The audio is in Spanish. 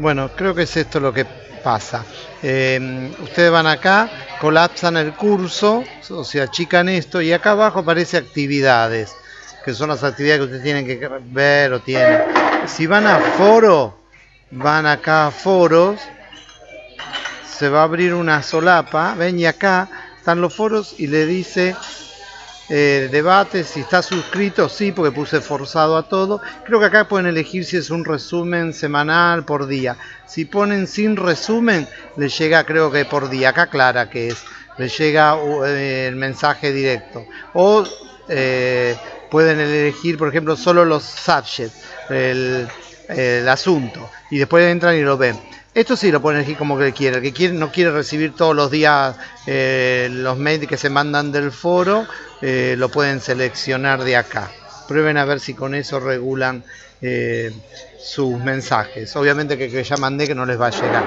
Bueno, creo que es esto lo que pasa. Eh, ustedes van acá, colapsan el curso, o sea, achican esto y acá abajo aparece actividades, que son las actividades que ustedes tienen que ver o tienen. Si van a foro, van acá a foros, se va a abrir una solapa, ven y acá están los foros y le dice eh, debate, si está suscrito, sí, porque puse forzado a todo. Creo que acá pueden elegir si es un resumen semanal por día. Si ponen sin resumen, les llega, creo que por día. Acá clara que es, les llega eh, el mensaje directo. O eh, pueden elegir, por ejemplo, solo los subjects, el, asunto, y después entran y lo ven. Esto sí lo pueden elegir como que. El que quiere, no quiere recibir todos los días eh, los mails que se mandan del foro, eh, lo pueden seleccionar de acá. Prueben a ver si con eso regulan eh, sus mensajes. Obviamente que, que ya mandé que no les va a llegar.